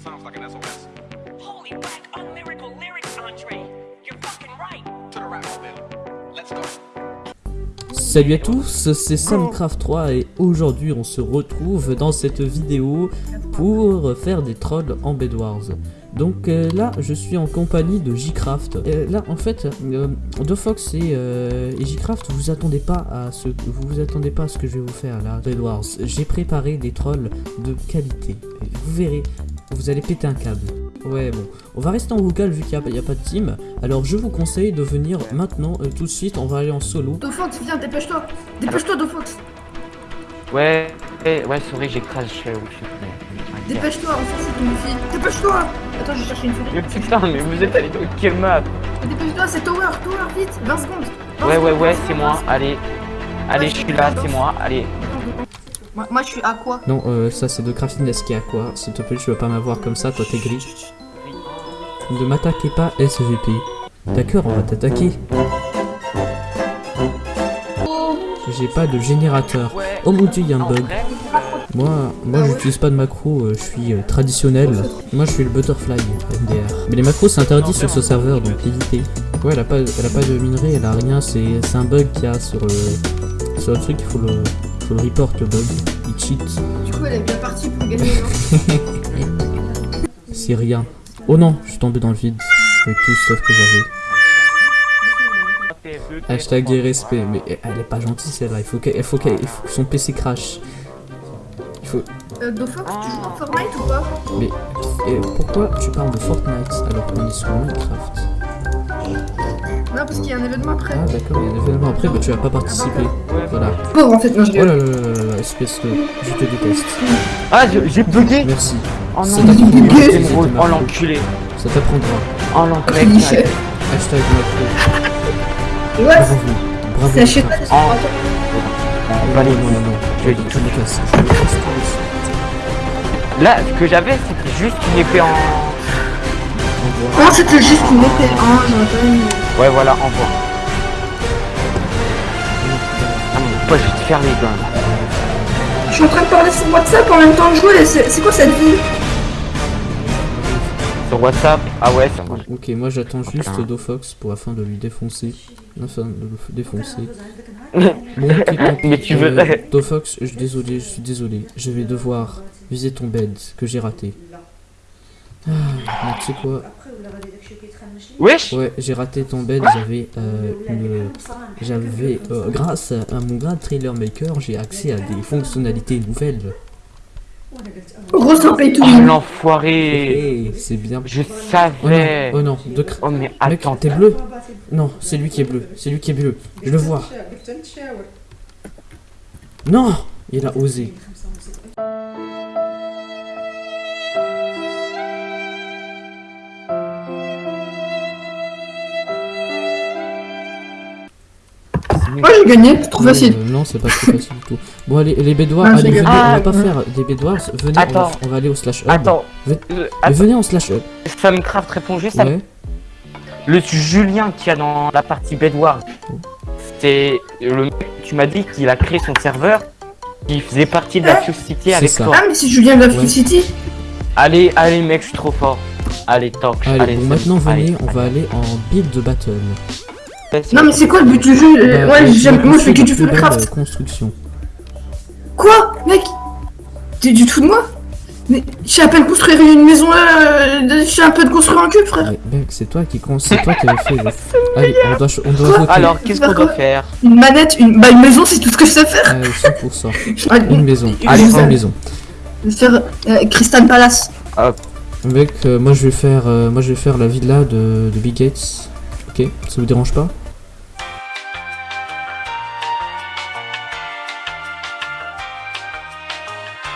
sounds like an SOS. Holy whack, unlyrical lyrics, Andre. You're fucking right. To the rap mobile. Let's go. Salut à tous, c'est Samcraft 3 et aujourd'hui on se retrouve dans cette vidéo pour faire des trolls en Bedwars. Donc euh, là je suis en compagnie de Jcraft. Euh, là en fait, euh, Dofox et, euh, et Jcraft, vous attendez pas à ce vous vous attendez pas à ce que je vais vous faire là, Bedwars. J'ai préparé des trolls de qualité. Vous verrez, vous allez péter un câble. Ouais bon, on va rester en vocal vu qu'il n'y a, il y a pas de team. Alors je vous conseille de venir maintenant euh, tout de suite, on va aller en solo. Dofox, viens, dépêche-toi Dépêche-toi, Dofox Ouais, ouais, euh, où je suis. Dépêche-toi, on s'en fout de Dépêche-toi Attends, je vais chercher une souris. Mais putain, mais vous êtes allé dans quelle map Dépêche-toi, c'est Tower, Tower, vite 20 secondes 20 Ouais, ouais, ouais, 20 c'est moi, 20 allez. Allez, je suis là, c'est moi, allez. Moi, je suis à quoi Non, euh, ça c'est de Craftiness qui est à quoi S'il te plaît, tu vas pas m'avoir comme ça, toi t'es gris. Ne m'attaquez pas, SVP. D'accord, on va t'attaquer. J'ai pas de générateur. Oh mon dieu, y'a un En bug. Moi, moi j'utilise pas de macro, euh, je suis euh, traditionnel. Moi je suis le butterfly MDR. Mais les macros c'est interdit sur ce serveur donc évitez. Ouais, elle a pas, elle a pas de minerai, elle a rien, c'est c'est un bug qu'il y a sur le, sur le truc, il faut le, faut le report le bug. Il cheat. Du coup, elle est bien partie pour gagner, non C'est rien. Oh non, je suis tombé dans le vide avec tout stuff que j'avais. Hashtag irrespect, mais elle est pas gentille celle-là, il faut qu'elle, il faut faut que son PC crash. Il faut, euh, Dofox, tu joues à Fortnite ou pas mais et pourquoi tu parles de Fortnite alors qu'on est sur Minecraft? Non, parce qu'il y a un événement après. Ah d'accord, il y a un événement après, mais tu vas pas participer. Voilà. Pauvre, en fait, non, je Oh là là là là là, espèce de... Je te déteste. Ah, j'ai bugué Merci. Oh non, t'apprendra. bugué. Oh l'enculé Ça t'apprendra. Oh l'enculé. Hashtag macro. Ouais, Bravo. Bravo. c'est chez toi, c'est sur Oh. toi. Bah, allez, Non, non, non. Je vais tout me casse. Je me casse tout de suite. Là, ce que j'avais, c'était juste une épée en... Non, c'était juste une épée. Ah, pas eu. Ouais, voilà, envoie. Ah mon pote, je vais te faire les gants. Je suis en train de parler sur WhatsApp en même temps de jouer. C'est c'est quoi cette vie Sur WhatsApp Ah ouais, ça marche. Ok, moi j'attends juste Putain. Dofox pour afin de lui défoncer. Enfin, de le défoncer. Bon. Mais tu Euh, veux- Dofox, je suis désolé, je suis désolé. Je vais devoir viser ton bed que j'ai raté. Ah, mais tu sais quoi Wesh. Ouais, j'ai raté ton bed, j'avais euh, une... J'avais... euh, grâce à, mon grade trailer maker, j'ai accès à des fonctionnalités nouvelles. Gros, Oh. L'enfoiré. Et c'est bien... Je Oh non, savais oh non, de cr- Oh mais Mec, attends, t'es bleu. Non, c'est lui qui est bleu. C'est lui qui est bleu. Je le vois. Non Il a osé. Moi, j'ai gagné, c'est trop facile. Euh, non, c'est pas trop facile du tout. Bon, allez, les bédoirs, Ah, allez, venez, on va Ah, pas ouais. faire des bédoirs. Venez, on va, Attends. on va aller au slash hub. attends Euh, venez en slash hub. Samcraft répond juste à Ouais. le Julien qu'il y a dans la partie Bedwars. C'est le mec, tu m'as dit qu'il a créé son serveur, qui faisait partie de la Fuse City avec ça. toi. Ah, mais c'est Julien de la Ouais. Free City. Allez, allez mec, je suis trop fort. Allez, talk. Allez, bon, maintenant, venez, allez, on va aller en build de battle. Non, mais c'est quoi le but du jeu Euh, Bah, Ouais, moi, je fais que du Minecraft. euh, construction. Quoi Mec T'es du tout de moi Mais je sais à peine construire une maison là, euh, je sais un peu de construire un cube frère. Ouais, mec, c'est toi qui con- c'est toi qui avais fait. le- Allez, on doit, ch- on doit voter. Alors, qu'est-ce qu'on doit faire Une manette, une, bah, une maison c'est tout ce que je sais faire. Allez, 100%. Ah, Une maison. Une Allez, maison. une maison. Je vais faire euh, Crystal Palace. Mec, euh, moi je vais faire, euh, moi je vais faire la villa de, de Big Gates. Ok, ça vous dérange pas?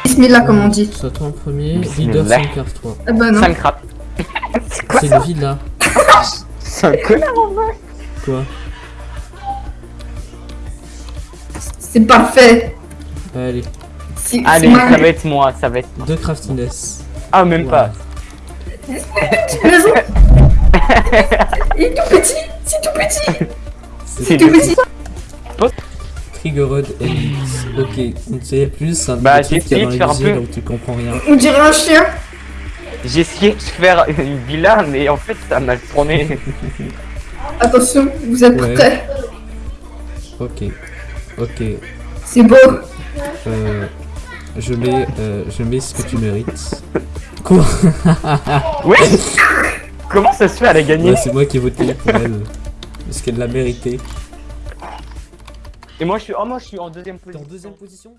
Bismillah comme on dit. Ça toi en premier, leader 143. Ah bah non. C'est quoi C'est ça une villa. C'est un connard en vrai. Quoi? C'est parfait. Allez, C'est- Allez, c'est ça va être moi, ça va être moi. deux craftiness. Ah, même pas. Il est tout petit, c'est tout petit, C'est tout petit. Triggerod Elite. Ok, on ne sait plus, c'est un Bah, petit truc j'ai a essayé de les faire un peu. où tu comprends rien. On dirait un chien. J'ai essayé de faire une villa, mais en fait, ça m'a tourné. Attention, vous êtes Ouais. prêts Ok. Ok. C'est beau. Euh, je mets, euh, je mets ce que tu mérites. Quoi? Oui Comment ça se fait, elle a gagné Ouais, C'est moi qui ai voté pour elle. Parce qu'elle l'a mérité. Et moi, je suis, oh, moi, je suis en deuxième T'es en position. deuxième position?